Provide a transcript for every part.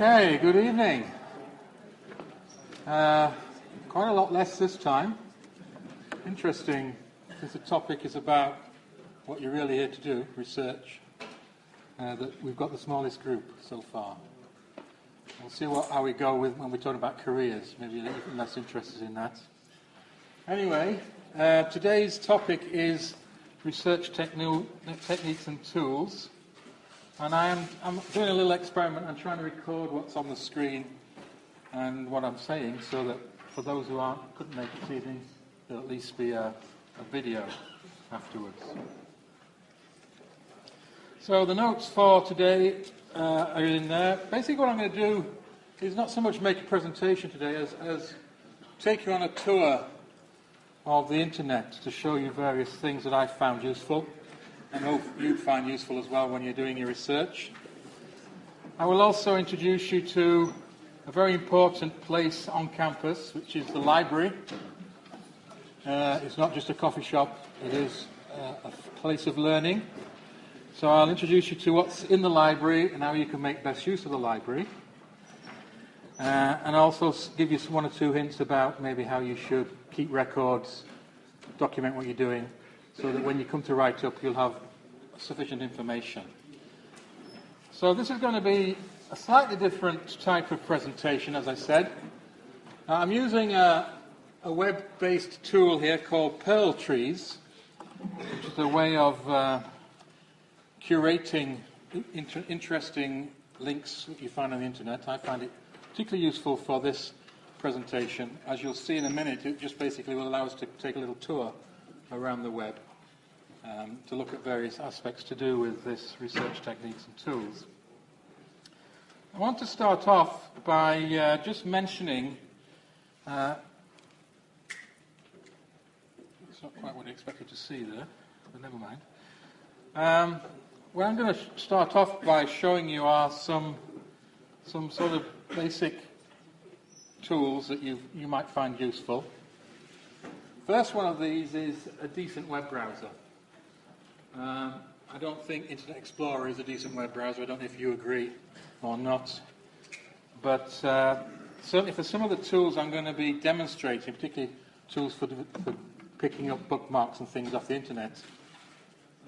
Okay, good evening. Uh, quite a lot less this time. Interesting, since the topic is about what you're really here to do, research, uh, that we've got the smallest group so far. We'll see what, how we go with when we talk about careers. Maybe you're less interested in that. Anyway, uh, today's topic is research technu- techniques and tools. And I am I'm doing a little experiment. I'm trying to record what's on the screen and what I'm saying so that for those who aren't, couldn't make it this evening, there'll at least be a, a video afterwards. So the notes for today uh, are in there. Basically what I'm going to do is not so much make a presentation today as, as take you on a tour of the internet to show you various things that I found useful and hope you'd find useful as well when you're doing your research. I will also introduce you to a very important place on campus, which is the library. Uh, it's not just a coffee shop, it is uh, a place of learning. So I'll introduce you to what's in the library and how you can make best use of the library. Uh, and also give you one or two hints about maybe how you should keep records, document what you're doing, so that when you come to write up, you'll have sufficient information. So this is going to be a slightly different type of presentation, as I said. Uh, I'm using a, a web-based tool here called Pearltrees, which is a way of uh, curating inter- interesting links that you find on the internet. I find it particularly useful for this presentation. As you'll see in a minute, it just basically will allow us to take a little tour around the web um, to look at various aspects to do with this research techniques and tools. I want to start off by uh, just mentioning. Uh, it's not quite what I expected to see there, but never mind. Um, what I'm going to start off by showing you are some some sort of basic tools that you you might find useful. First one of these is a decent web browser. Um, I don't think Internet Explorer is a decent web browser. I don't know if you agree or not. But uh, certainly for some of the tools I'm going to be demonstrating, particularly tools for, for picking up bookmarks and things off the internet,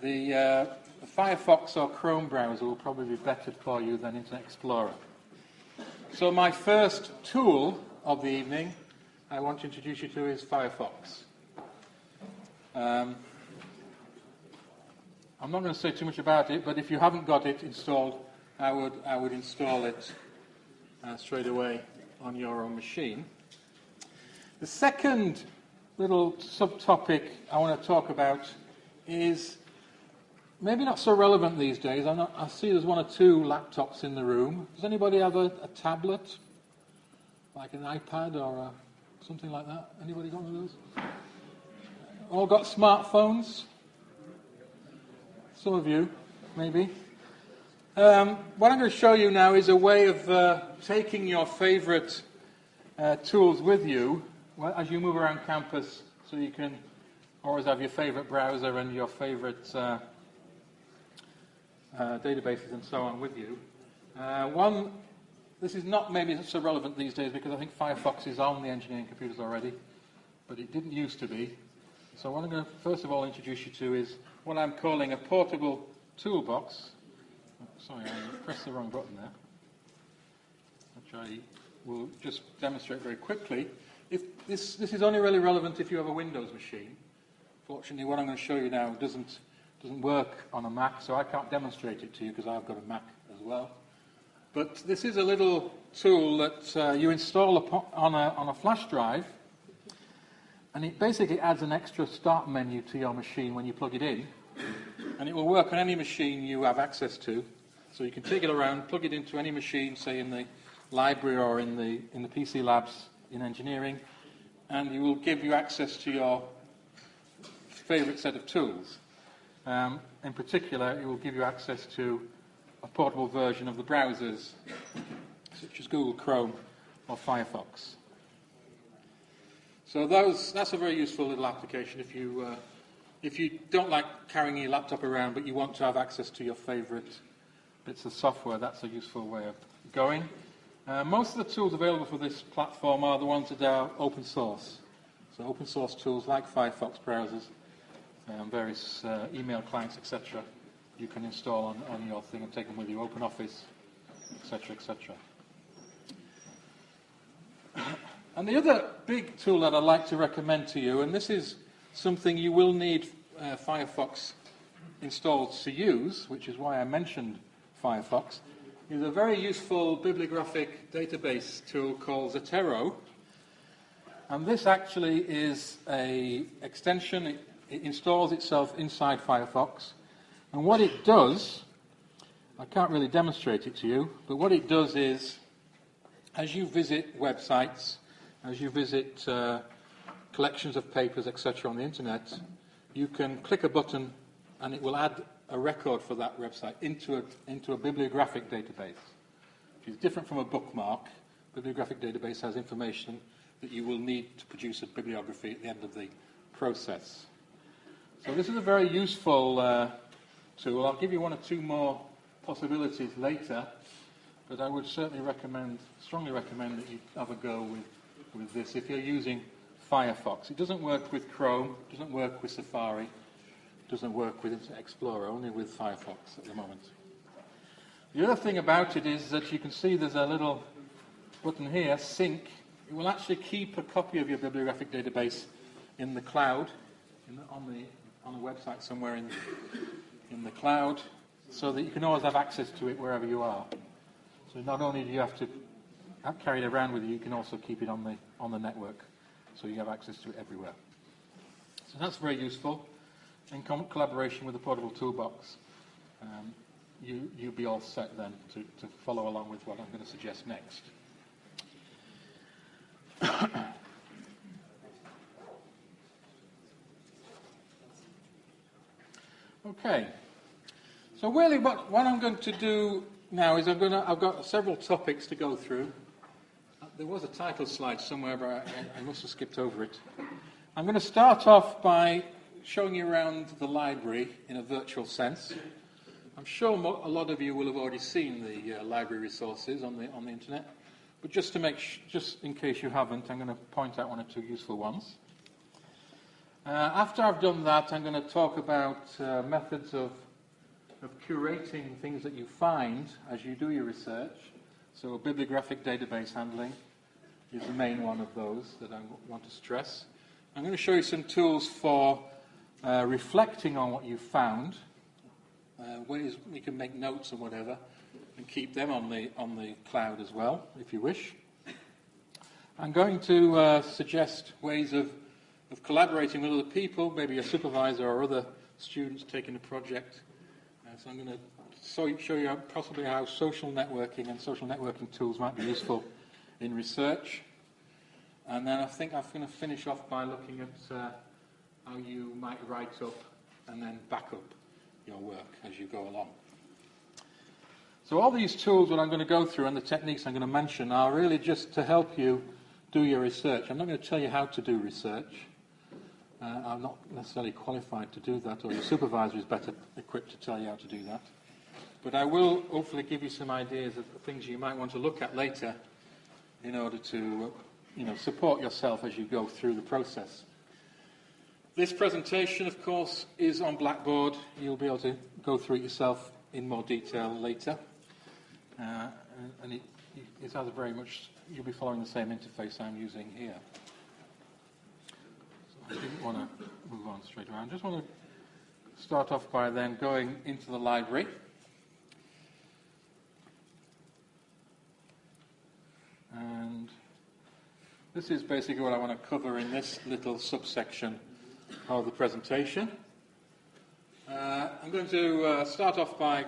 the, uh, the Firefox or Chrome browser will probably be better for you than Internet Explorer. So my first tool of the evening I want to introduce you to is Firefox. Um, I'm not going to say too much about it, but if you haven't got it installed, I would, I would install it uh, straight away on your own machine. The second little subtopic I want to talk about is maybe not so relevant these days. Not, i see there's one or two laptops in the room. Does anybody have a, a tablet? Like an iPad or a, something like that? Anybody got one of those? All got smartphones? Some of you, maybe. Um, what I'm going to show you now is a way of uh, taking your favorite uh, tools with you as you move around campus so you can always have your favorite browser and your favorite uh, uh databases and so on with you. Uh, one, this is not maybe so relevant these days because I think Firefox is on the engineering computers already, but it didn't used to be. So what I'm going to first of all introduce you to is what I'm calling a portable toolbox. Oh, sorry, I pressed the wrong button there, which I will just demonstrate very quickly. If this, this is only really relevant if you have a Windows machine. Fortunately, what I'm going to show you now doesn't, doesn't work on a Mac, so I can't demonstrate it to you because I've got a Mac as well. But this is a little tool that uh, you install on a, on a flash drive and it basically adds an extra start menu to your machine when you plug it in. And it will work on any machine you have access to. So you can take it around, plug it into any machine, say in the library or in the, in the PC labs in engineering, and it will give you access to your favorite set of tools. Um, in particular, it will give you access to a portable version of the browsers, such as Google Chrome or Firefox. So those, that's a very useful little application if you, uh, if you don't like carrying your laptop around but you want to have access to your favorite bits of software, that's a useful way of going. Uh, most of the tools available for this platform are the ones that are open source. So open source tools like Firefox browsers, um, various uh, email clients, etc. You can install on, on your thing and take them with you. OpenOffice, etc., etc. And the other big tool that I'd like to recommend to you, and this is something you will need uh, Firefox installed to use, which is why I mentioned Firefox, is a very useful bibliographic database tool called Zotero. And this actually is a extension. It, it installs itself inside Firefox. And what it does, I can't really demonstrate it to you, but what it does is, as you visit websites, as you visit uh, collections of papers, etc., on the internet, you can click a button and it will add a record for that website into a, into a bibliographic database, which is different from a bookmark. Bibliographic database has information that you will need to produce a bibliography at the end of the process. So this is a very useful uh, tool. I'll give you one or two more possibilities later, but I would certainly recommend, strongly recommend that you have a go with, with this if you're using Firefox. It doesn't work with Chrome, doesn't work with Safari, doesn't work with Explorer, only with Firefox at the moment. The other thing about it is that you can see there's a little button here, sync. It will actually keep a copy of your bibliographic database in the cloud, in the, on, the, on a website somewhere in, in the cloud, so that you can always have access to it wherever you are. So not only do you have to carry it around with you, you can also keep it on the, on the network, so you have access to it everywhere. So that's very useful in collaboration with the portable toolbox, um, you, you'll be all set then to, to follow along with what I'm going to suggest next. okay. So really what, what I'm going to do now is I'm going to, I've got several topics to go through. There was a title slide somewhere, but I, I must have skipped over it. I'm going to start off by showing you around the library in a virtual sense. I'm sure mo- a lot of you will have already seen the uh, library resources on the, on the internet, but just to make sh- just in case you haven't, I'm going to point out one or two useful ones. Uh, after I've done that, I'm going to talk about uh, methods of, of curating things that you find as you do your research. So, bibliographic database handling is the main one of those that I want to stress. I'm going to show you some tools for uh, reflecting on what you've found, uh, ways you can make notes and whatever, and keep them on the, on the cloud as well, if you wish. I'm going to uh, suggest ways of, of collaborating with other people, maybe a supervisor or other students taking a project. Uh, so I'm going to show you possibly how social networking and social networking tools might be useful in research. And then I think I'm going to finish off by looking at uh, how you might write up and then back up your work as you go along. So all these tools that I'm going to go through and the techniques I'm going to mention are really just to help you do your research. I'm not going to tell you how to do research. Uh, I'm not necessarily qualified to do that, or your supervisor is better equipped to tell you how to do that. But I will hopefully give you some ideas of things you might want to look at later in order to you know, support yourself as you go through the process. This presentation, of course, is on Blackboard. You'll be able to go through it yourself in more detail later. Uh, and it, it has very much, you'll be following the same interface I'm using here. So I didn't want to move on straight away. I just want to start off by then going into the library. And this is basically what I want to cover in this little subsection of the presentation. Uh, I'm going to uh, start off by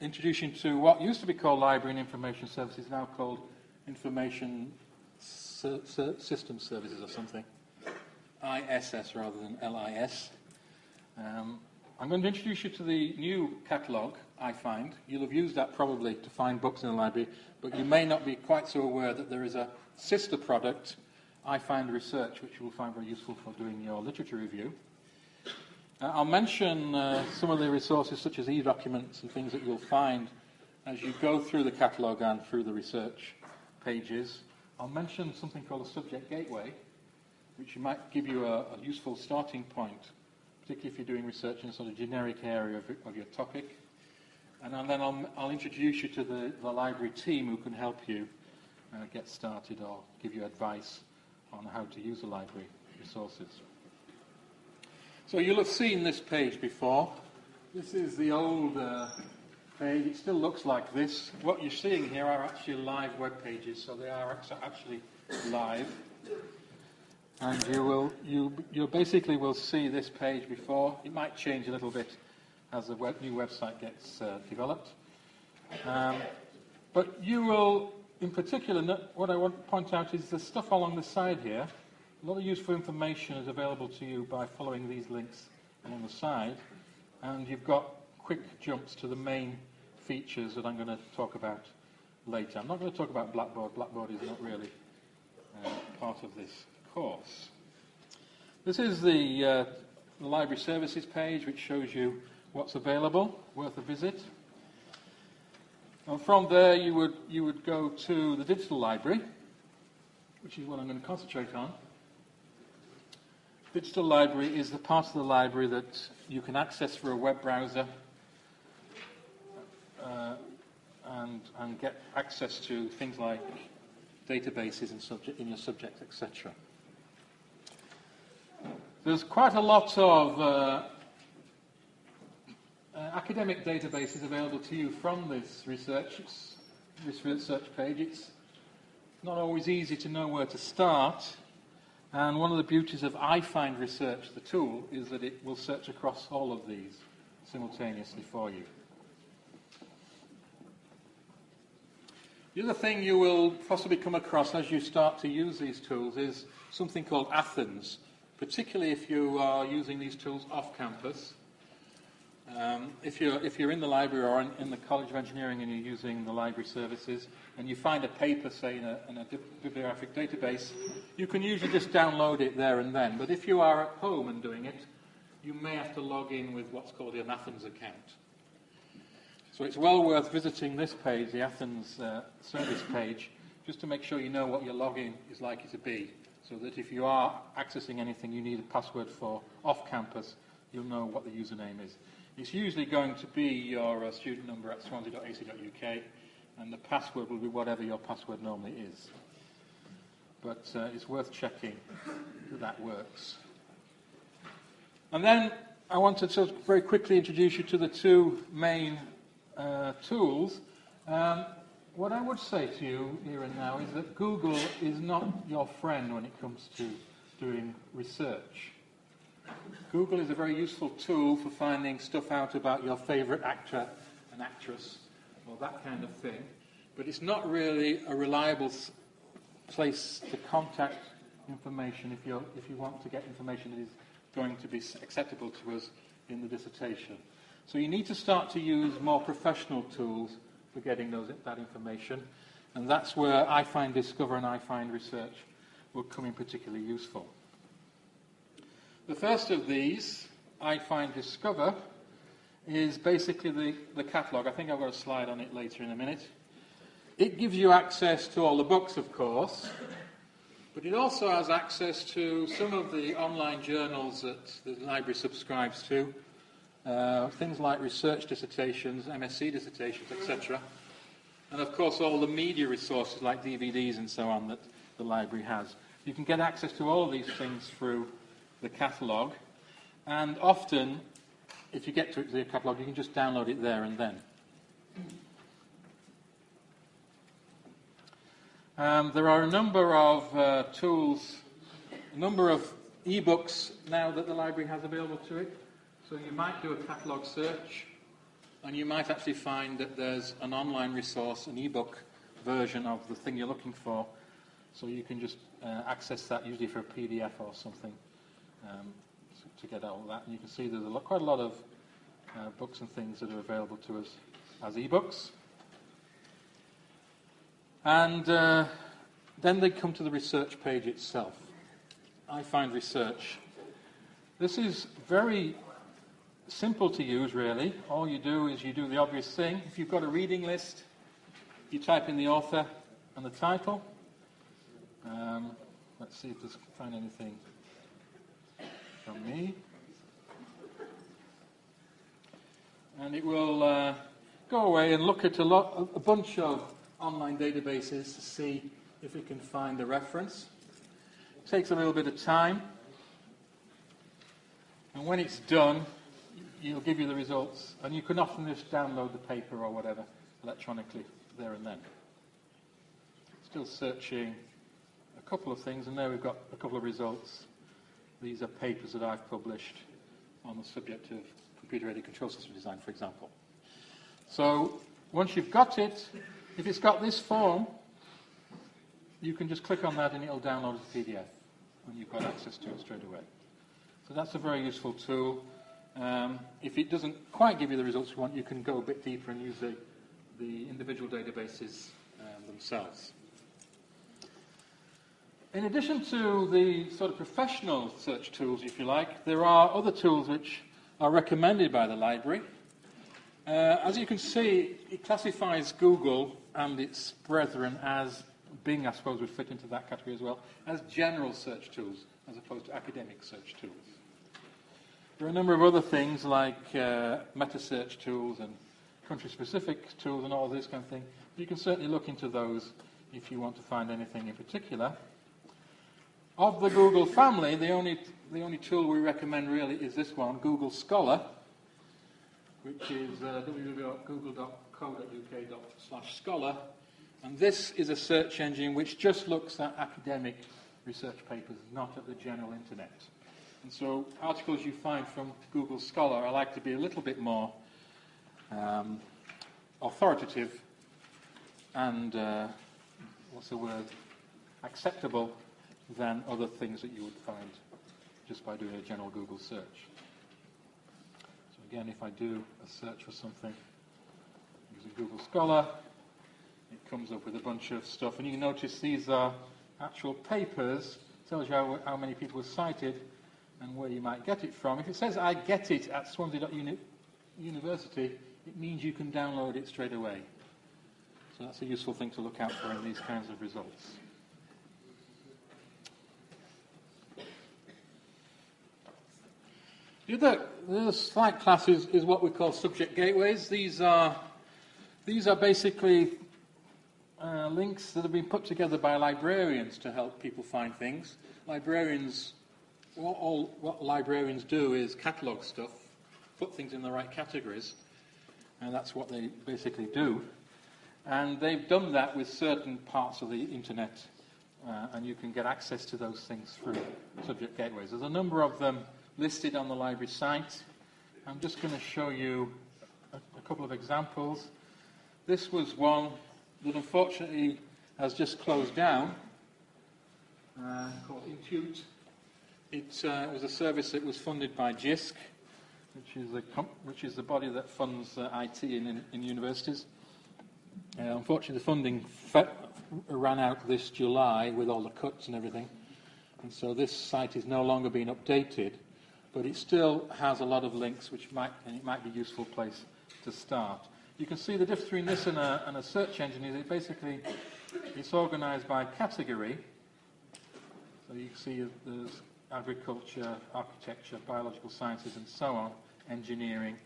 introducing to what used to be called Library and Information Services, now called Information System Services or something. ISS rather than LIS. Um, I'm going to introduce you to the new catalogue, iFind. You'll have used that probably to find books in the library, but you may not be quite so aware that there is a sister product iFind Research, which you will find very useful for doing your literature review. Uh, I'll mention uh, some of the resources such as e-documents and things that you'll find as you go through the catalogue and through the research pages. I'll mention something called a subject gateway, which might give you a, a useful starting point, particularly if you're doing research in a sort of generic area of, of your topic. And then I'll, I'll, introduce you to the, the, library team who can help you uh, get started or give you advice on how to use the library resources. So you'll have seen this page before. This is the old uh, page. It still looks like this. What you're seeing here are actually live web pages, so they are actually live. And you will, you, you basically will see this page before. It might change a little bit as the web, new website gets uh, developed. Um, but you will, in particular, what I want to point out is the stuff along the side here. A lot of useful information is available to you by following these links along the side. And you've got quick jumps to the main features that I'm going to talk about later. I'm not going to talk about Blackboard. Blackboard is not really uh, part of this course. This is the, uh, the library services page, which shows you what's available, worth a visit. And from there, you would, you would go to the digital library, which is what I'm going to concentrate on. Digital library is the part of the library that you can access through a web browser uh, and, and get access to things like databases in, subject, in your subject, etc. There's quite a lot of uh, uh, academic databases available to you from this research, this research page. It's not always easy to know where to start. And one of the beauties of iFind Research, the tool, is that it will search across all of these simultaneously for you. The other thing you will possibly come across as you start to use these tools is something called Athens, particularly if you are using these tools off campus. Um, if, you're, if you're in the library or in, in, the College of Engineering and you're using the library services and you find a paper, say, in a, in a bibliographic database, you can usually just download it there and then. But if you are at home and doing it, you may have to log in with what's called an Athens account. So it's well worth visiting this page, the Athens uh, service page, just to make sure you know what your login is likely to be, so that if you are accessing anything you need a password for off campus, you'll know what the username is. It's usually going to be your uh, student number at swansea.ac.uk, and the password will be whatever your password normally is. But uh, it's worth checking that that works. And then I wanted to very quickly introduce you to the two main uh, tools. Um, what I would say to you here and now is that Google is not your friend when it comes to doing research. Google is a very useful tool for finding stuff out about your favorite actor and actress or that kind of thing. But it's not really a reliable place to contact information if, you if you want to get information that is going to be acceptable to us in the dissertation. So you need to start to use more professional tools for getting those, that information. And that's where iFind Discover and iFind Research will come in particularly useful. The first of these, iFind Discover, is basically the, the catalogue. I think I've got a slide on it later in a minute. It gives you access to all the books, of course, but it also has access to some of the online journals that the library subscribes to, uh, things like research dissertations, MSc dissertations, etc. And of course, all the media resources like DVDs and so on that the library has. You can get access to all of these things through the catalogue. And often, if you get to the catalogue, you can just download it there and then. Um, there are a number of uh, tools, a number of e-books now that the library has available to it. So you might do a catalogue search, and you might actually find that there's an online resource, an e-book version of the thing you're looking for. So you can just uh, access that usually for a PDF or something um, to get out all that. And you can see there's a lot, quite a lot of uh, books and things that are available to us as e-books. And uh, then they come to the research page itself. iFind Research. This is very simple to use, really. All you do is you do the obvious thing. If you've got a reading list, you type in the author and the title. Um, let's see if there's find anything from me. And it will uh, go away and look at a, lot, a bunch of online databases to see if it can find the reference. It takes a little bit of time. And when it's done, it'll give you the results. And you can often just download the paper or whatever electronically there and then. Still searching a couple of things, and there we've got a couple of results. These are papers that I've published on the subject of computer-aided control system design, for example. So once you've got it, if it's got this form, you can just click on that and it'll download as a PDF, and you've got access to it straight away. So that's a very useful tool. Um, if it doesn't quite give you the results you want, you can go a bit deeper and use the, the individual databases um, themselves. In addition to the sort of professional search tools, if you like, there are other tools which are recommended by the library. Uh, as you can see, it classifies Google and its brethren as Bing, I suppose, would fit into that category as well, as general search tools as opposed to academic search tools. There are a number of other things like uh, meta search tools and country specific tools and all this kind of thing. You can certainly look into those if you want to find anything in particular. Of the Google family, the only, the only tool we recommend really is this one, Google Scholar, which is uh, www.google.co.uk scholar. And this is a search engine which just looks at academic research papers, not at the general internet. And so articles you find from Google Scholar are like to be a little bit more um, authoritative and, uh, what's the word, acceptable than other things that you would find just by doing a general Google search. So again, if I do a search for something using Google Scholar, it comes up with a bunch of stuff. And you notice these are actual papers, tells you how, how many people were cited, and where you might get it from. If it says I get it at Swansea University, it means you can download it straight away. So that's a useful thing to look out for in these kinds of results. The slight class is, is what we call subject gateways. These are, these are basically uh, links that have been put together by librarians to help people find things. Librarians what, all, what librarians do is catalogue stuff, put things in the right categories, and that's what they basically do. And they've done that with certain parts of the internet, uh, and you can get access to those things through subject gateways. There's a number of them listed on the library site. I'm just going to show you a, a couple of examples. This was one that unfortunately has just closed down, uh, called Intute. It uh, was a service that was funded by JISC, which is the, which is the body that funds uh, IT in, in, in universities. Uh, unfortunately, the funding ran out this July with all the cuts and everything. And so this site is no longer being updated, but it still has a lot of links, which might, and it might be a useful place to start. You can see the difference between this and a, and a search engine is it basically it's organized by category. So you can see there's agriculture, architecture, biological sciences, and so on, engineering.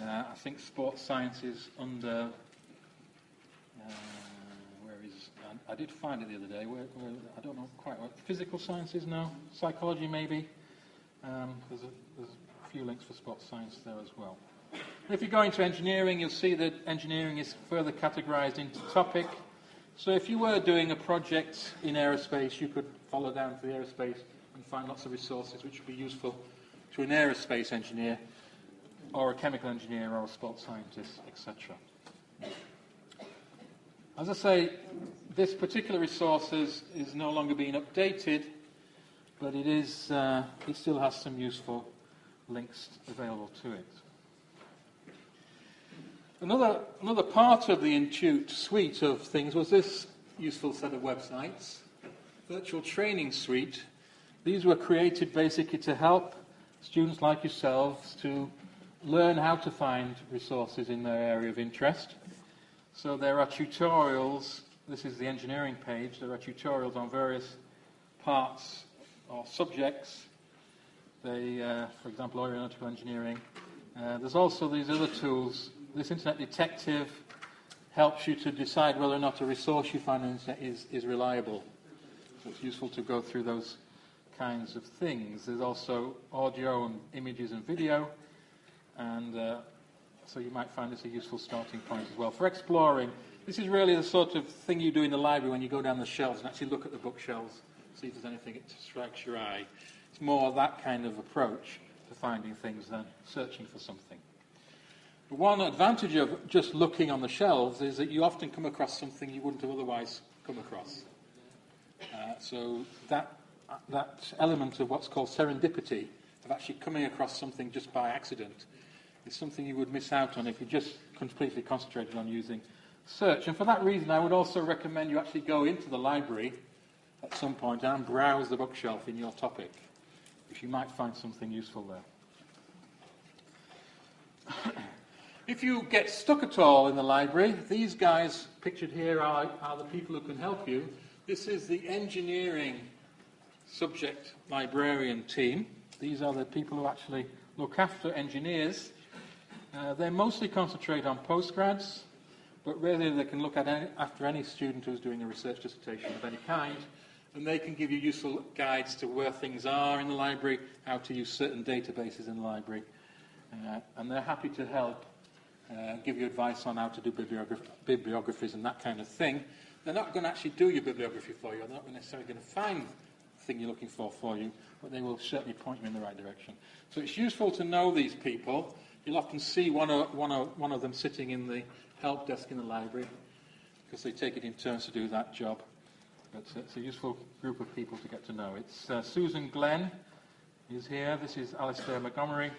Uh, I think sports sciences under. Uh, where is. I, I, did find it the other day. Where, where, I don't know quite what. Physical sciences now? Psychology, maybe? Um, there's, a, there's a few links for spot science there as well. if you go into engineering, you'll see that engineering is further categorized into topic. So if you were doing a project in aerospace, you could follow down to the aerospace and find lots of resources which would be useful to an aerospace engineer or a chemical engineer or a sports scientist, etc. As I say, this particular resource is, is no longer being updated, but it, is, uh, it still has some useful links available to it. Another, another part of the Intute suite of things was this useful set of websites, Virtual Training Suite, these were created basically to help students like yourselves to learn how to find resources in their area of interest. So there are tutorials, this is the engineering page, there are tutorials on various parts or subjects. They, uh, for example, aeronautical engineering. Uh, there's also these other tools. This Internet Detective helps you to decide whether or not a resource you find on the internet is, is reliable. So it's useful to go through those kinds of things. There's also audio and images and video, and uh, so you might find this a useful starting point as well. For exploring, this is really the sort of thing you do in the library when you go down the shelves and actually look at the bookshelves, see if there's anything that strikes your eye. It's more that kind of approach to finding things than searching for something. But one advantage of just looking on the shelves is that you often come across something you wouldn't have otherwise come across. Uh, so that, that element of what's called serendipity, of actually coming across something just by accident, is something you would miss out on if you just completely concentrated on using search. And for that reason, I would also recommend you actually go into the library at some point and browse the bookshelf in your topic, if you might find something useful there. if you get stuck at all in the library, these guys pictured here are, are the people who can help you. This is the engineering subject librarian team. These are the people who actually look after engineers. Uh, they mostly concentrate on postgrads, but really they can look at any, after any student who's doing a research dissertation of any kind, and they can give you useful guides to where things are in the library, how to use certain databases in the library, uh, and they're happy to help uh, give you advice on how to do bibliograph- bibliographies and that kind of thing. They're not going to actually do your bibliography for you. They're not necessarily going to find the thing you're looking for for you, but they will certainly point you in the right direction. So it's useful to know these people. You'll often see one of, one of, one of them sitting in the help desk in the library because they take it in turns to do that job. But uh, it's a useful group of people to get to know. It's uh, Susan Glenn is here. This is Alistair Montgomery.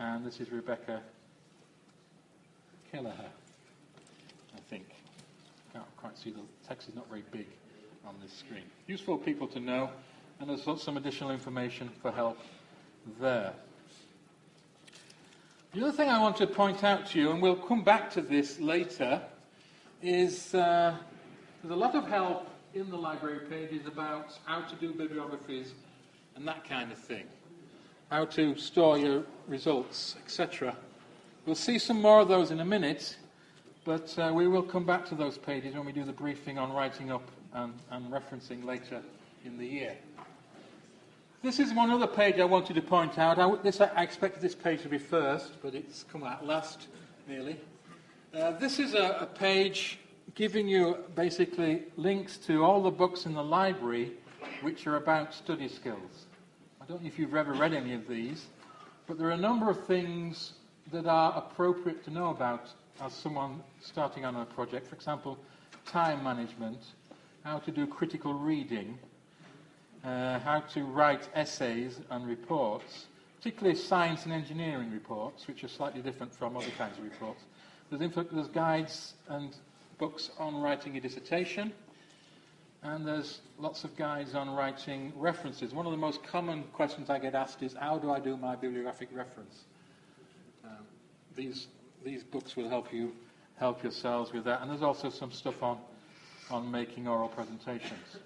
And this is Rebecca Kelleher, I think can't quite see the text is not very big on this screen. Useful people to know, and there's some additional information for help there. The other thing I want to point out to you, and we'll come back to this later, is uh, there's a lot of help in the library pages about how to do bibliographies and that kind of thing, how to store your results, etc. We'll see some more of those in a minute. But uh, we will come back to those pages when we do the briefing on writing up and, and referencing later in the year. This is one other page I wanted to point out. I, this, I expected this page to be first, but it's come out last, nearly. Uh, this is a, a page giving you basically links to all the books in the library which are about study skills. I don't know if you've ever read any of these, but there are a number of things that are appropriate to know about as someone starting on a project, for example, time management, how to do critical reading, uh, how to write essays and reports, particularly science and engineering reports, which are slightly different from other kinds of reports. There's, there's guides and books on writing a dissertation, and there's lots of guides on writing references. One of the most common questions I get asked is, how do I do my bibliographic reference? Um, these these books will help you help yourselves with that. And there's also some stuff on, on making oral presentations.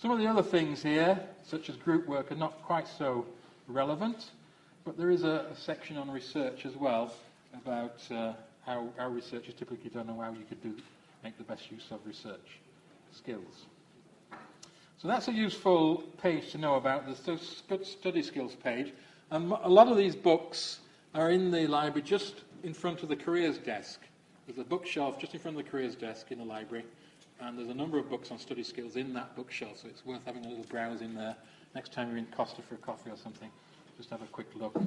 Some of the other things here, such as group work, are not quite so relevant, but there is a, a section on research as well about uh, how, how research is typically done and how you could do, make the best use of research skills. So that's a useful page to know about, the study skills page. And a lot of these books are in the library just in front of the careers desk. There's a bookshelf just in front of the careers desk in the library, and there's a number of books on study skills in that bookshelf, so it's worth having a little browse in there. Next time you're in Costa for a coffee or something, just have a quick look. Uh,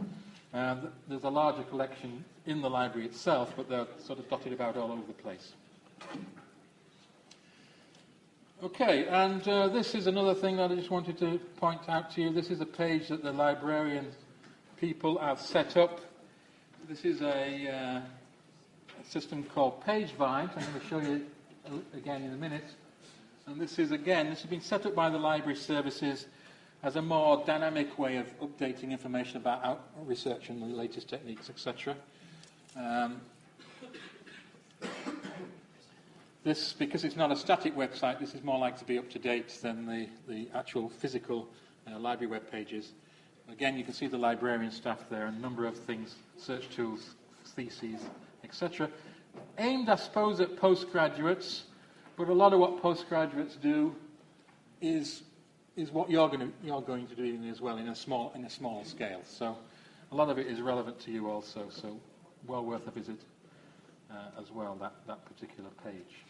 and there's a larger collection in the library itself, but they're sort of dotted about all over the place. Okay, and uh, this is another thing that I just wanted to point out to you. This is a page that the librarian people have set up this is a, uh, a system called PageVine. I'm going to show you again in a minute. And this is, again, this has been set up by the library services as a more dynamic way of updating information about research and the latest techniques, etc. Um, this, because it's not a static website, this is more likely to be up to date than the, the actual physical uh, library web pages. Again, you can see the librarian staff there, and a number of things, search tools, theses, etc. Aimed, I suppose, at postgraduates, but a lot of what postgraduates do is, is what you're going, to, you're going to do as well in a, small, in a small scale. So a lot of it is relevant to you also, so well worth a visit uh, as well, that, that particular page.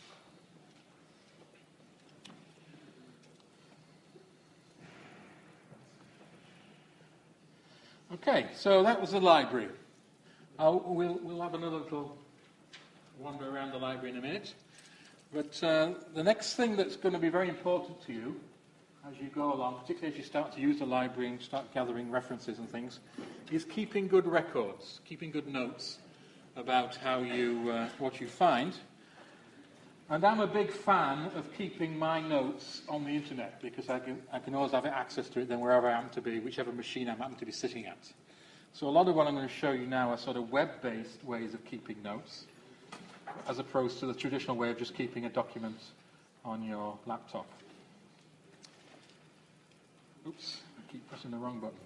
Okay, so that was the library. I'll, we'll, we'll have another little wander around the library in a minute. But uh, the next thing that's going to be very important to you as you go along, particularly as you start to use the library and start gathering references and things, is keeping good records, keeping good notes about how you, uh, what you find. And I'm a big fan of keeping my notes on the internet because I can, I can always have access to it then wherever I happen to be, whichever machine I happen to be sitting at. So a lot of what I'm going to show you now are sort of web-based ways of keeping notes, as opposed to the traditional way of just keeping a document on your laptop. Oops, I keep pressing the wrong button.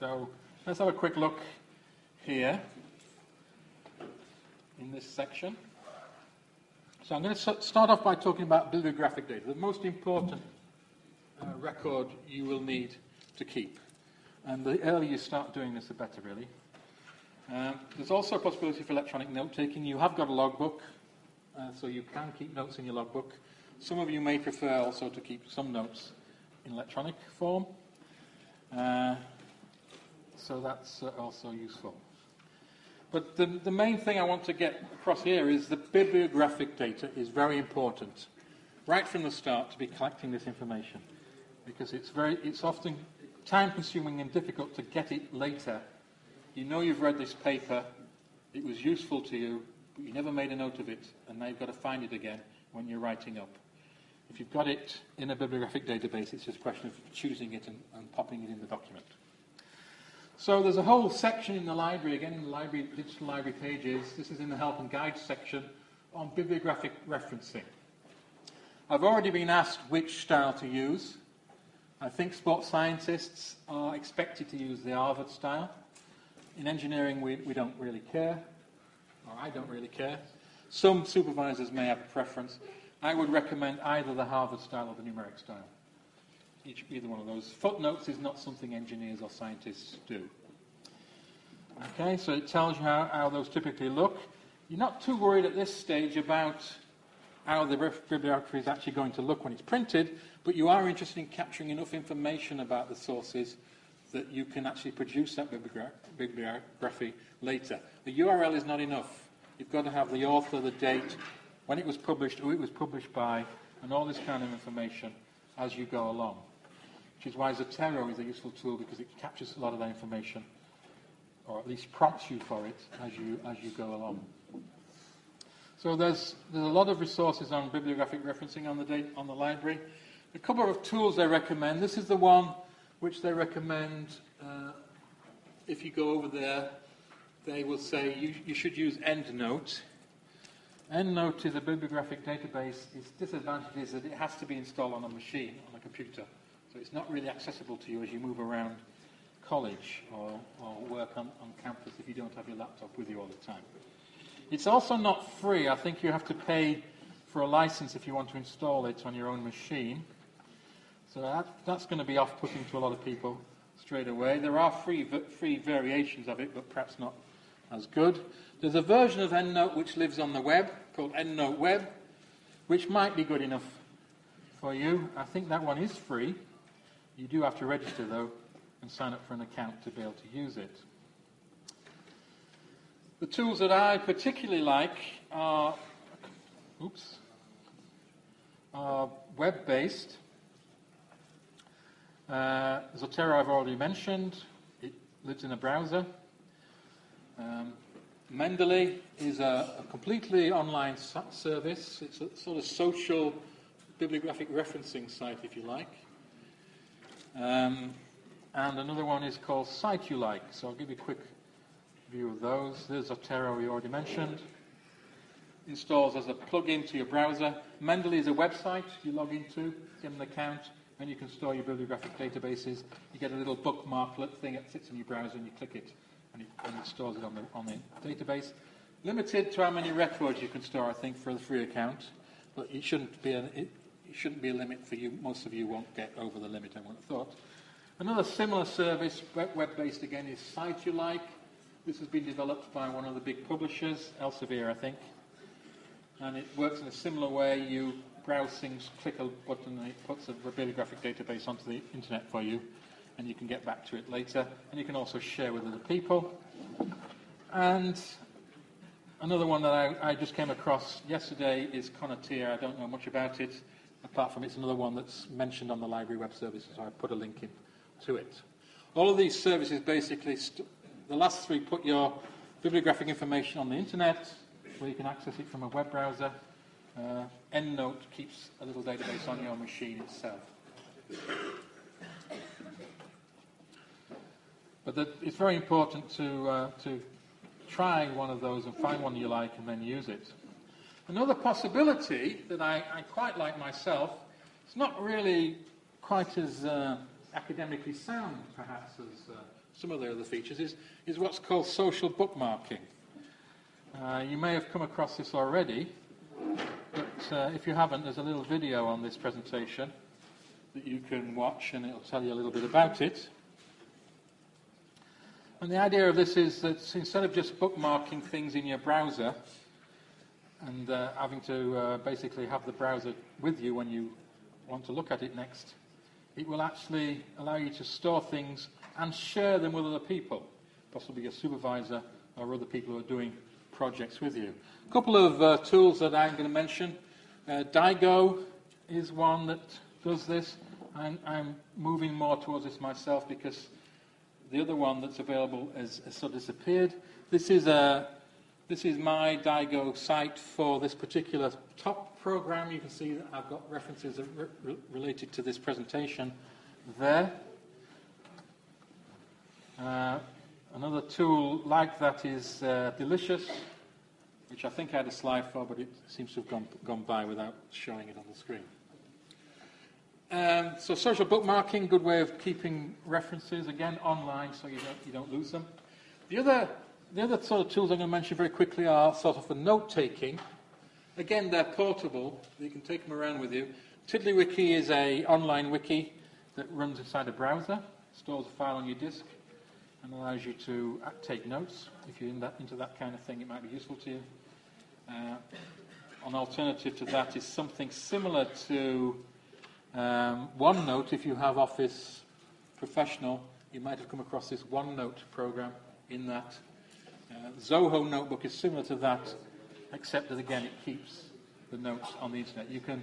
So let's have a quick look here in this section. So I'm going to start off by talking about bibliographic data, the most important uh, record you will need to keep. And the earlier you start doing this, the better, really. Um, there's also a possibility for electronic note taking. You have got a logbook, uh, so you can keep notes in your logbook. Some of you may prefer also to keep some notes in electronic form. Uh, so that's uh, also useful. But the, the main thing I want to get across here is the bibliographic data is very important, right from the start, to be collecting this information. Because it's, very, it's often time consuming and difficult to get it later. You know you've read this paper, it was useful to you, but you never made a note of it, and now you've got to find it again when you're writing up. If you've got it in a bibliographic database, it's just a question of choosing it and, and popping it in the document. So there's a whole section in the library, again in the library, digital library pages, this is in the help and guide section, on bibliographic referencing. I've already been asked which style to use. I think sports scientists are expected to use the Harvard style. In engineering, we, we don't really care, or I don't really care. Some supervisors may have a preference. I would recommend either the Harvard style or the numeric style each, either one of those. Footnotes is not something engineers or scientists do. Okay, so it tells you how, how those typically look. You're not too worried at this stage about how the bibliography is actually going to look when it's printed, but you are interested in capturing enough information about the sources that you can actually produce that bibliography later. The URL is not enough. You've got to have the author, the date, when it was published, who it was published by, and all this kind of information as you go along which is why Zotero is a useful tool because it captures a lot of that information, or at least prompts you for it as you, as you go along. So there's, there's a lot of resources on bibliographic referencing on the, date, on the library. A couple of tools they recommend. This is the one which they recommend uh, if you go over there, they will say you, you should use EndNote. EndNote is a bibliographic database. Its disadvantage is that it has to be installed on a machine, on a computer. So it's not really accessible to you as you move around college or, or work on, on campus if you don't have your laptop with you all the time. It's also not free. I think you have to pay for a license if you want to install it on your own machine. So that, that's going to be off-putting to a lot of people straight away. There are free, free variations of it, but perhaps not as good. There's a version of EndNote which lives on the web called EndNote Web, which might be good enough for you. I think that one is free. You do have to register, though, and sign up for an account to be able to use it. The tools that I particularly like are, oops, are web-based. Uh, Zotero I've already mentioned. It lives in a browser. Um, Mendeley is a, a, completely online service. It's a sort of social bibliographic referencing site, if you like. Um, and another one is called CiteULike. So I'll give you a quick view of those. There's Zotero we already mentioned. Installs as a plugin to your browser. Mendeley is a website you log into, get an account, and you can store your bibliographic databases. You get a little bookmarklet thing that sits in your browser, and you click it, and it, and it stores it on the, on the database. Limited to how many records you can store, I think, for the free account, but it shouldn't be an, it, it shouldn't be a limit for you. Most of you won't get over the limit, I wouldn't have thought. Another similar service, web-based again, is CiteULike. This has been developed by one of the big publishers, Elsevier, I think. And it works in a similar way. You browse things, click a button, and it puts a bibliographic database onto the internet for you, and you can get back to it later. And you can also share with other people. And another one that I, I just came across yesterday is Connotea. I don't know much about it, apart from it's another one that's mentioned on the library web services, so I put a link in to it. All of these services basically, the last three put your bibliographic information on the internet where you can access it from a web browser. Uh, EndNote keeps a little database on your machine itself. But it's very important to, uh, to try one of those and find one you like and then use it. Another possibility that I, I quite like myself, it's not really quite as uh, academically sound, perhaps, as uh, some of the other features, is, is what's called social bookmarking. Uh, you may have come across this already, but uh, if you haven't, there's a little video on this presentation that you can watch, and it'll tell you a little bit about it. And the idea of this is that instead of just bookmarking things in your browser and uh, having to uh, basically have the browser with you when you want to look at it next, it will actually allow you to store things and share them with other people, possibly your supervisor or other people who are doing projects with you. A couple of uh, tools that I'm going to mention. Uh, Diigo is one that does this. I'm, I'm, moving more towards this myself because the other one that's available has, has sort of disappeared. This is, a, this is my Diigo site for this particular top program, you can see that I've got references re related to this presentation there. Uh, another tool like that is uh, Delicious, which I think I had a slide for, but it seems to have gone, gone by without showing it on the screen. Um, so social bookmarking, good way of keeping references, again, online, so you don't, you don't lose them. The other, the other sort of tools I'm going to mention very quickly are sort of for note-taking. Again, they're portable. You can take them around with you. TiddlyWiki is a online wiki that runs inside a browser, stores a file on your disk, and allows you to uh, take notes. If you're in that, into that kind of thing, it might be useful to you. Uh, an alternative to that is something similar to um, OneNote. If you have Office Professional, you might have come across this OneNote program in that. Uh, Zoho Notebook is similar to that, except that again it keeps the notes on the internet. You can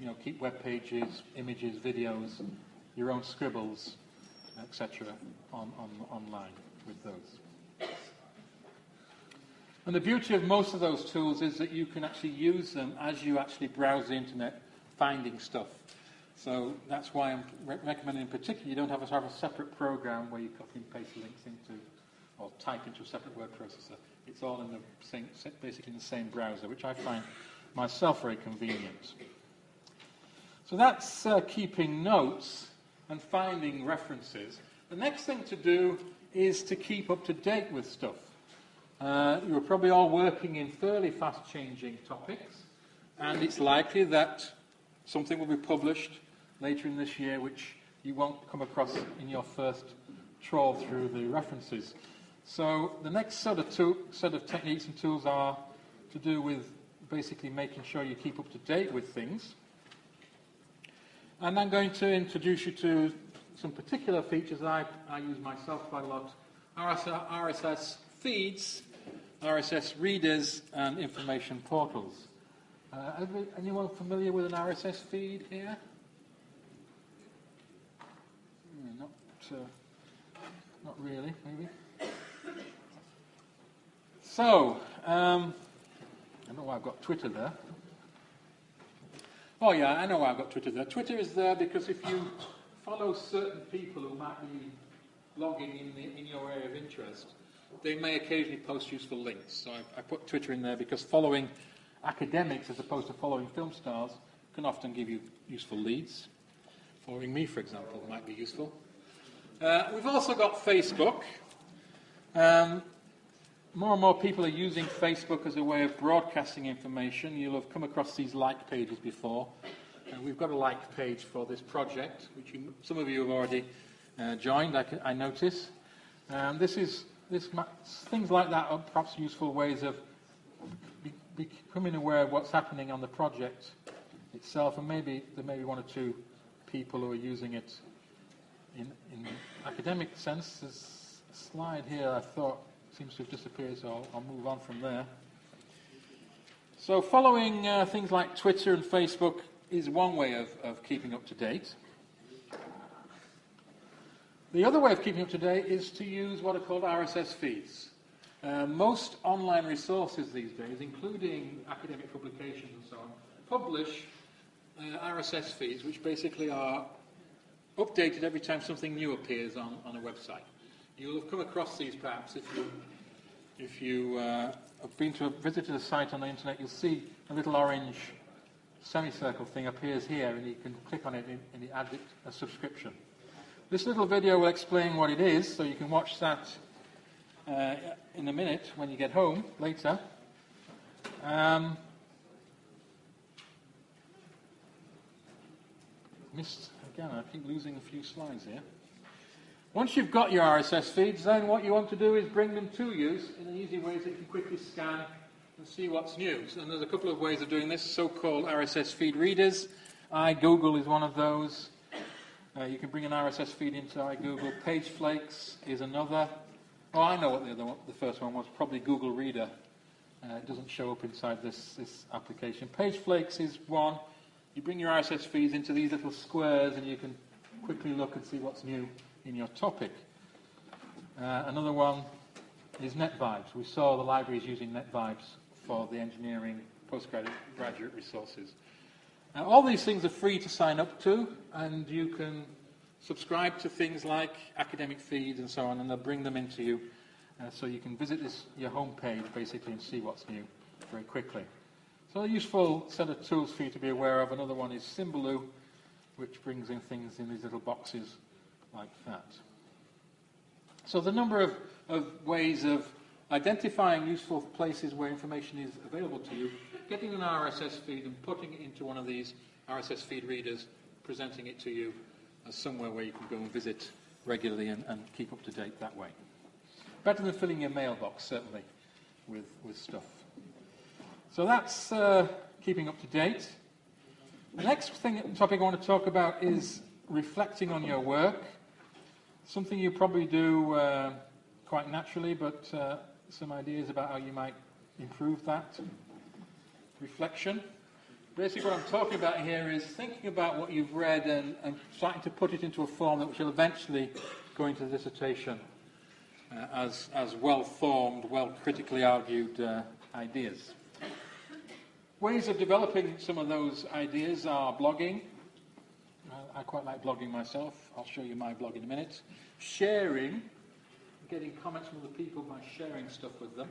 you know, keep web pages, images, videos, your own scribbles, etc. On, on, online with those. And the beauty of most of those tools is that you can actually use them as you actually browse the internet finding stuff. So that's why I'm re- recommending in particular you don't have to have a separate program where you copy and paste links into or type into a separate word processor. It's all in the same, basically in the same browser, which I find myself very convenient. So that's uh, keeping notes and finding references. The next thing to do is to keep up to date with stuff. Uh, you're probably all working in fairly fast changing topics, and it's likely that something will be published later in this year which you won't come across in your first trawl through the references. So the next set of, set of techniques and tools are to do with basically making sure you keep up to date with things. And I'm going to introduce you to some particular features I, I use myself quite a lot. RSS, RSS feeds, RSS readers, and information portals. Uh, anyone familiar with an RSS feed here? Hmm, not, uh, not really, maybe. So, um, I know why I've got Twitter there. Oh yeah, I know why I've got Twitter there. Twitter is there because if you follow certain people who might be blogging in, the, in your area of interest, they may occasionally post useful links. So I, I put Twitter in there because following academics as opposed to following film stars can often give you useful leads. Following me, for example, might be useful. Uh, we've also got Facebook. Um, more and more people are using Facebook as a way of broadcasting information. You'll have come across these like pages before. Uh, we've got a like page for this project, which you, some of you have already uh, joined, I, I notice. Um, this is this, things like that are perhaps useful ways of be, becoming aware of what's happening on the project itself, and maybe there may be one or two people who are using it in, in academic sense. There's a slide here I thought seems to have disappeared, so I'll, I'll move on from there. So following uh, things like Twitter and Facebook is one way of, of keeping up to date. The other way of keeping up to date is to use what are called RSS feeds. Uh, most online resources these days, including academic publications and so on, publish uh, RSS feeds, which basically are updated every time something new appears on, on a website. You'll have come across these perhaps if you, if you uh, have been to a, visited a site on the internet. You'll see a little orange semicircle thing appears here, and you can click on it and, and it adds it a subscription. This little video will explain what it is, so you can watch that uh, in a minute when you get home later. Um, missed again, I keep losing a few slides here. Once you've got your RSS feeds, then what you want to do is bring them to you in an easy way that you can quickly scan and see what's new. And there's a couple of ways of doing this, so-called RSS feed readers. iGoogle is one of those. Uh, you can bring an RSS feed into iGoogle. PageFlakes is another. Oh, I know what the other one, the first one was. Probably Google Reader. Uh, it doesn't show up inside this, this application. PageFlakes is one. You bring your RSS feeds into these little squares and you can quickly look and see what's new in your topic. Uh, another one is NetVibes. We saw the libraries using NetVibes for the engineering postgraduate graduate resources. Now, all these things are free to sign up to, and you can subscribe to things like academic feeds and so on, and they'll bring them into you. Uh, so you can visit this, your home page basically and see what's new very quickly. So a useful set of tools for you to be aware of. Another one is Symbaloo, which brings in things in these little boxes like that. So the number of, of ways of identifying useful places where information is available to you getting an RSS feed and putting it into one of these RSS feed readers, presenting it to you as somewhere where you can go and visit regularly and, and keep up to date that way. Better than filling your mailbox, certainly, with, with stuff. So that's uh, keeping up to date. The next thing, topic I want to talk about is reflecting on your work. Something you probably do uh, quite naturally, but uh, some ideas about how you might improve that reflection. Basically, what I'm talking about here is thinking about what you've read and, and starting to put it into a form that will eventually go into the dissertation uh, as, as well formed, well critically argued uh, ideas. Ways of developing some of those ideas are blogging. I quite like blogging myself. I'll show you my blog in a minute. Sharing, getting comments from other people by sharing stuff with them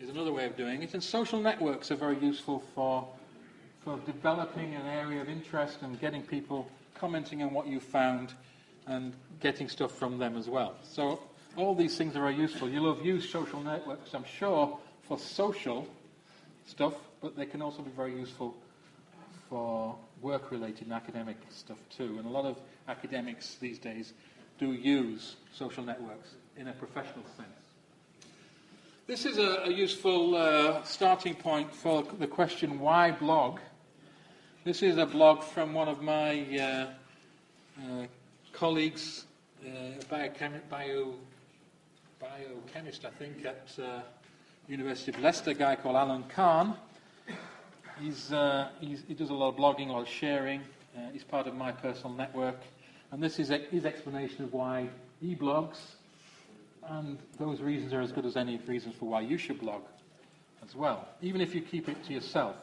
is another way of doing it. And social networks are very useful for, for developing an area of interest and getting people commenting on what you found and getting stuff from them as well. So all these things are very useful. You'll have used social networks, I'm sure, for social stuff, but they can also be very useful for work-related and academic stuff too. And a lot of academics these days do use social networks in a professional sense. This is a, a useful uh, starting point for the question, why blog? This is a blog from one of my uh, uh, colleagues, uh, biochem- bio, biochemist, I think, at uh, University of Leicester, a guy called Alan Cann. He's, uh, he's, he does a lot of blogging, a lot of sharing. Uh, he's part of my personal network. And this is a, his explanation of why he blogs and those reasons are as good as any reasons for why you should blog as well, even if you keep it to yourself.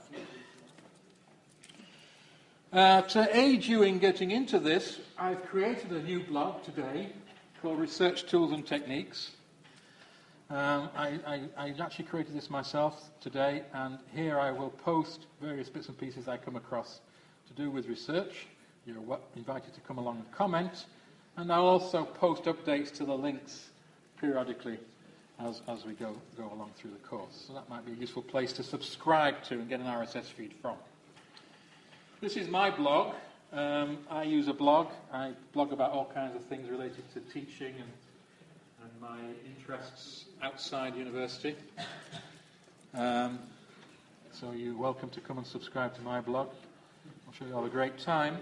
Uh, to aid you in getting into this, I've created a new blog today called Research Tools and Techniques. Um, I, I, I, actually created this myself today, and here I will post various bits and pieces I come across to do with research. You're invited to come along and comment, and I'll also post updates to the links periodically as, as we go, go along through the course. So that might be a useful place to subscribe to and get an RSS feed from. This is my blog. Um, I use a blog. I blog about all kinds of things related to teaching and and my interests outside university. Um, so you're welcome to come and subscribe to my blog. I'm sure you'll have a great time.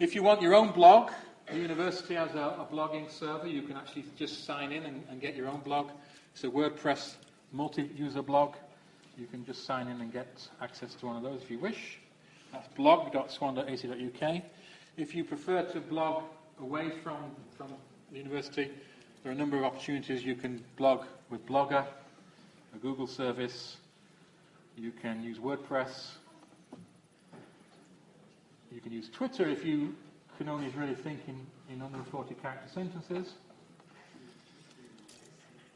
If you want your own blog, the university has a, a blogging server. You can actually just sign in and, and get your own blog. It's a WordPress multi-user blog. You can just sign in and get access to one of those if you wish. That's blog.swan.ac.uk. If you prefer to blog away from, from the university, there are a number of opportunities. You can blog with Blogger, a Google service. You can use WordPress. You can use Twitter if you can only really think in, in under 40 character sentences.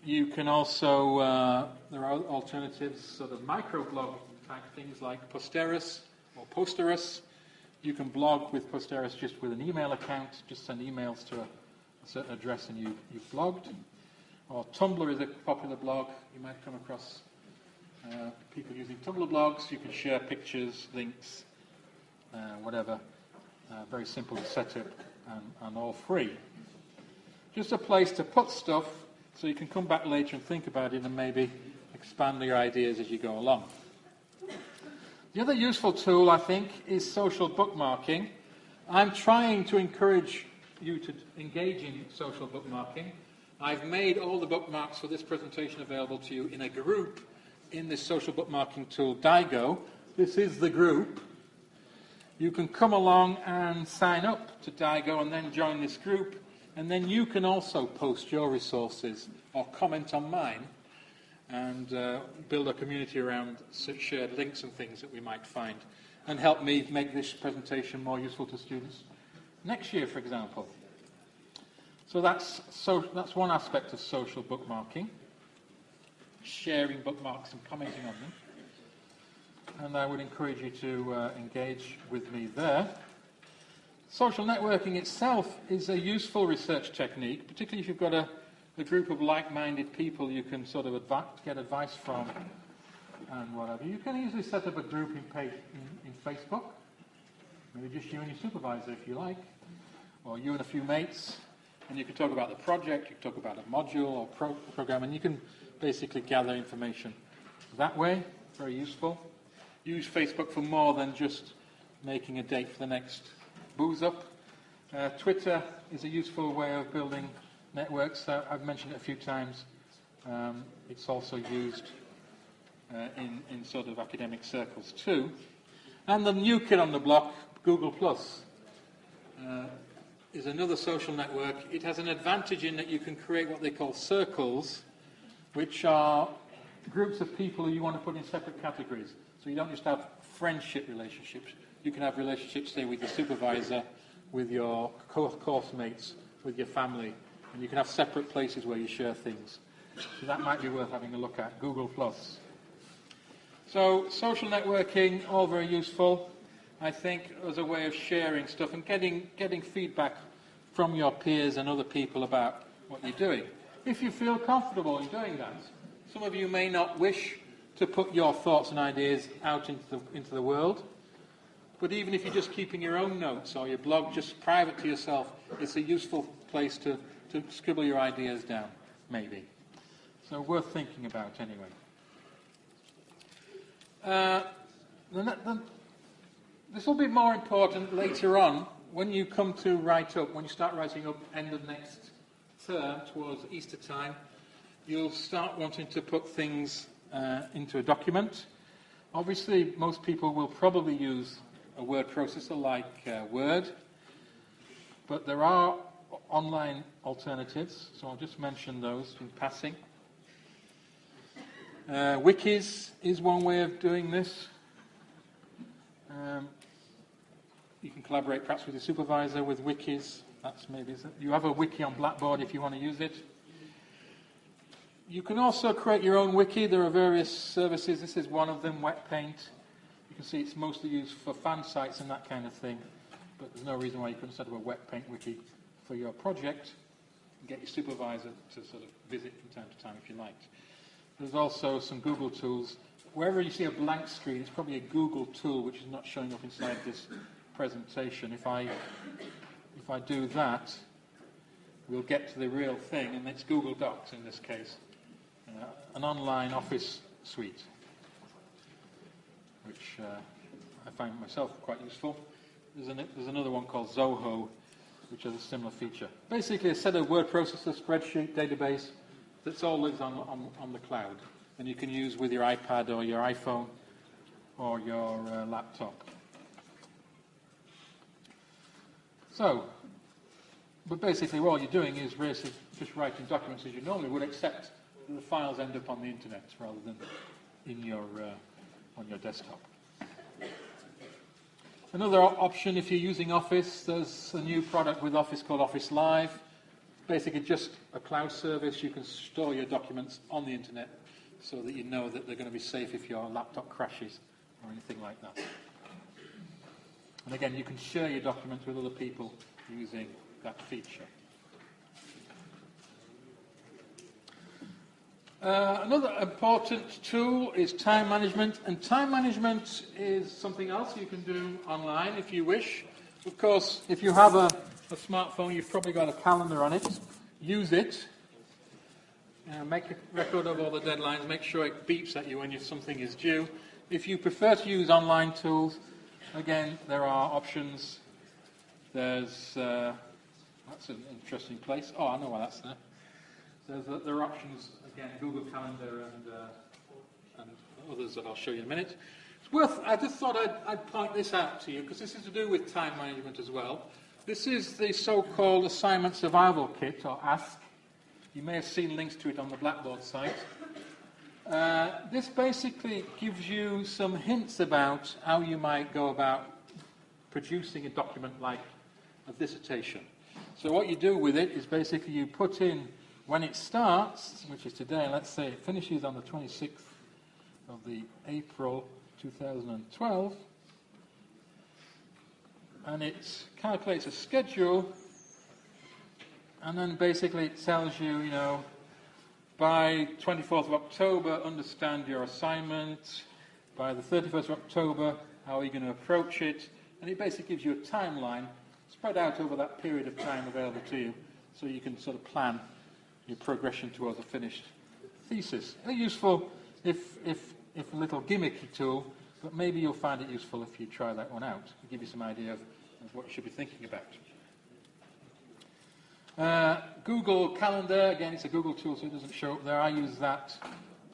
You can also, uh, there are alternatives, sort of microblog type things like Posterous or Posterous. You can blog with Posterous just with an email account, just send emails to a certain address and you, you've blogged. Or Tumblr is a popular blog. You might come across uh, people using Tumblr blogs. You can share pictures, links, uh, whatever. Uh, very simple to set up and, and all free. Just a place to put stuff so you can come back later and think about it and maybe expand your ideas as you go along. The other useful tool, I think, is social bookmarking. I'm trying to encourage you to engage in social bookmarking. I've made all the bookmarks for this presentation available to you in a group in this social bookmarking tool, Diigo. This is the group. You can come along and sign up to Diigo and then join this group. And then you can also post your resources or comment on mine and uh, build a community around shared links and things that we might find and help me make this presentation more useful to students next year, for example. So that's, so that's one aspect of social bookmarking, sharing bookmarks and commenting on them. And I would encourage you to uh, engage with me there. Social networking itself is a useful research technique, particularly if you've got a, a group of like-minded people you can sort of advi- get advice from and whatever. You can easily set up a group in, page, in, in Facebook, maybe just you and your supervisor if you like or you and a few mates, and you can talk about the project, you can talk about a module or pro- program, and you can basically gather information that way. Very useful. Use Facebook for more than just making a date for the next booze up. Uh, Twitter is a useful way of building networks. Uh, I've mentioned it a few times. Um, it's also used uh, in, in sort of academic circles too. And the new kid on the block, Google Plus. Uh, is another social network. It has an advantage in that you can create what they call circles, which are groups of people who you want to put in separate categories. So you don't just have friendship relationships. You can have relationships, say, with your supervisor, with your course mates, with your family, and you can have separate places where you share things. So that might be worth having a look at. Google Plus. So social networking, all very useful. I think, as a way of sharing stuff and getting, getting feedback from your peers and other people about what you're doing. If you feel comfortable in doing that, some of you may not wish to put your thoughts and ideas out into the, into the world, but even if you're just keeping your own notes or your blog just private to yourself, it's a useful place to, to scribble your ideas down, maybe. So worth thinking about anyway. Uh, the, the, this will be more important later on when you come to write up, when you start writing up end of next term towards Easter time, you'll start wanting to put things uh, into a document. Obviously, most people will probably use a word processor like uh, Word, but there are online alternatives, so I'll just mention those in passing. Uh, wikis is one way of doing this. Um, collaborate perhaps with your supervisor with wikis. That's maybe you have a wiki on Blackboard if you want to use it. You can also create your own wiki. There are various services. This is one of them, WetPaint. You can see it's mostly used for fan sites and that kind of thing. But there's no reason why you couldn't set up a WetPaint wiki for your project and get your supervisor to sort of visit from time to time if you liked. There's also some Google tools. Wherever you see a blank screen, it's probably a Google tool which is not showing up inside this presentation. If I, if I do that, we'll get to the real thing, and it's Google Docs in this case, uh, an online office suite, which uh, I find myself quite useful. There's, an, there's another one called Zoho, which has a similar feature. Basically, a set of word processor, spreadsheet, database that's all lives on, on, on the cloud, and you can use with your iPad or your iPhone or your uh, laptop. So, but basically, all you're doing is just writing documents as you normally would, except the files end up on the internet rather than in your uh, on your desktop. Another option, if you're using Office, there's a new product with Office called Office Live. Basically, just a cloud service. You can store your documents on the internet so that you know that they're going to be safe if your laptop crashes or anything like that. And again, you can share your documents with other people using that feature. Uh, another important tool is time management, and time management is something else you can do online if you wish. Of course, if you have a, a smartphone, you've probably got a calendar on it. Use it. Uh, make a record of all the deadlines. Make sure it beeps at you when you, something is due. If you prefer to use online tools, again, there are options. There's uh, that's an interesting place. Oh, I know why that's there. There's, there are options again, Google Calendar and, uh, and others that I'll show you in a minute. It's worth, I just thought I'd, I'd point this out to you because this is to do with time management as well. This is the so-called Assignment Survival Kit, or ASK. You may have seen links to it on the Blackboard site. Uh, this basically gives you some hints about how you might go about producing a document like a dissertation. So what you do with it is basically you put in when it starts, which is today, let's say it finishes on the 26th of the April 2012, and it calculates a schedule, and then basically it tells you, you know, by 24th of October, understand your assignment. By the 31st of October, how are you going to approach it? And it basically gives you a timeline spread out over that period of time available to you so you can sort of plan your progression towards a finished thesis. They're useful if, if, if a little gimmicky tool, but maybe you'll find it useful if you try that one out. It'll give you some idea of, of what you should be thinking about. Uh, Google Calendar, again, it's a Google tool, so it doesn't show up there. I use that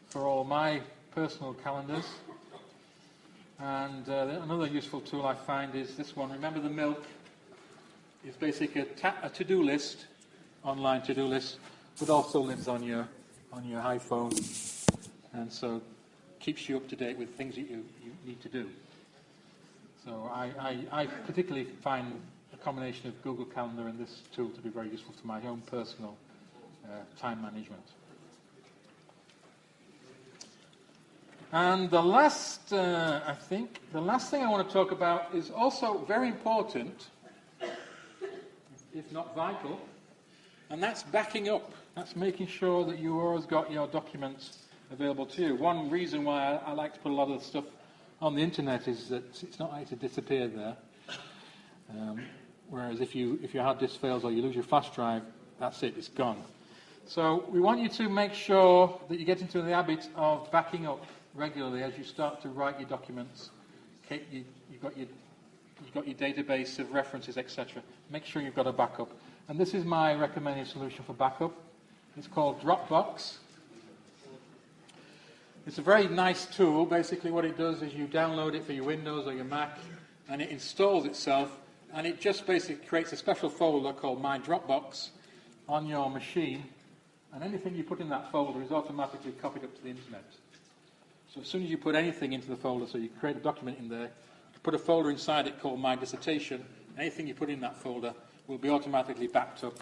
for all my personal calendars. And uh, another useful tool I find is this one. Remember the milk? It's basically a, a to-do list, online to-do list, but also lives on your on your iPhone, and so keeps you up to date with things that you, you need to do. So I, I, I particularly find combination of Google Calendar and this tool to be very useful for my own personal uh, time management. And the last, uh, I think, the last thing I want to talk about is also very important, if not vital, and that's backing up. That's making sure that you always got your documents available to you. One reason why I, I like to put a lot of stuff on the internet is that it's not like to disappear there. Um, whereas if, you, if your hard disk fails or you lose your flash drive, that's it, it's gone. So we want you to make sure that you get into the habit of backing up regularly as you start to write your documents. You, have got your, you've got your database of references, etc. Make sure you've got a backup. And this is my recommended solution for backup. It's called Dropbox. It's a very nice tool. Basically, what it does is you download it for your Windows or your Mac, and it installs itself, and it just basically creates a special folder called My Dropbox on your machine, and anything you put in that folder is automatically copied up to the internet. So as soon as you put anything into the folder, so you create a document in there, you put a folder inside it called My Dissertation, Anything you put in that folder will be automatically backed up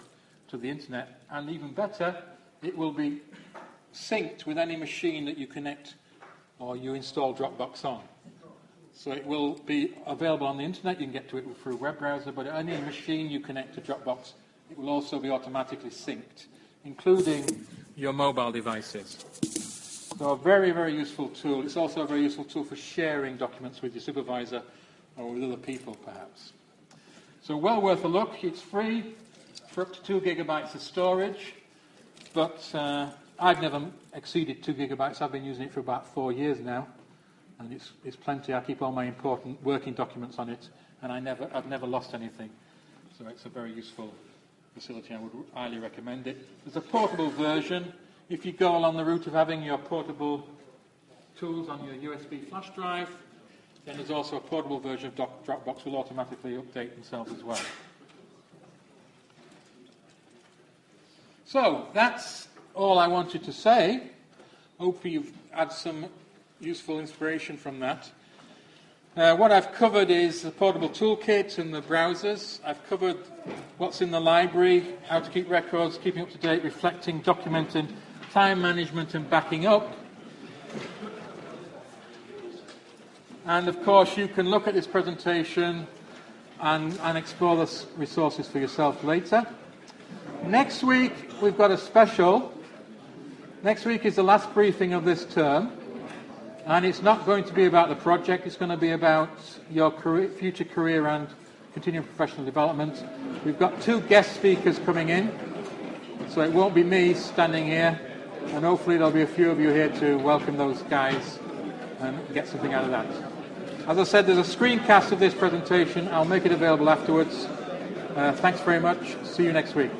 to the internet. And even better, it will be synced with any machine that you connect or you install Dropbox on. So it will be available on the internet. You can get to it through a web browser, but any machine you connect to Dropbox, it will also be automatically synced, including your mobile devices. So a very, very useful tool. It's also a very useful tool for sharing documents with your supervisor or with other people, perhaps. So well worth a look. It's free for up to two gigabytes of storage, but uh, I've never exceeded two gigabytes. I've been using it for about four years now, and it's, it's plenty. I keep all my important working documents on it, and I never, I've never lost anything. So it's a very useful facility. I would highly recommend it. There's a portable version. If you go along the route of having your portable tools on your USB flash drive, then there's also a portable version of Dropbox will automatically update themselves as well. So that's all I wanted to say. Hope you've had some useful inspiration from that. Uh, what I've covered is the portable toolkit and the browsers. I've covered what's in the library, how to keep records, keeping up to date, reflecting, documenting, time management and backing up. And of course you can look at this presentation and, and explore the resources for yourself later. Next week we've got a special. Next week is the last briefing of this term. And it's not going to be about the project, it's going to be about your career, future career and continuing professional development. We've got two guest speakers coming in, so it won't be me standing here, and hopefully there'll be a few of you here to welcome those guys and get something out of that. As I said, there's a screencast of this presentation. I'll make it available afterwards. Uh, thanks very much. See you next week.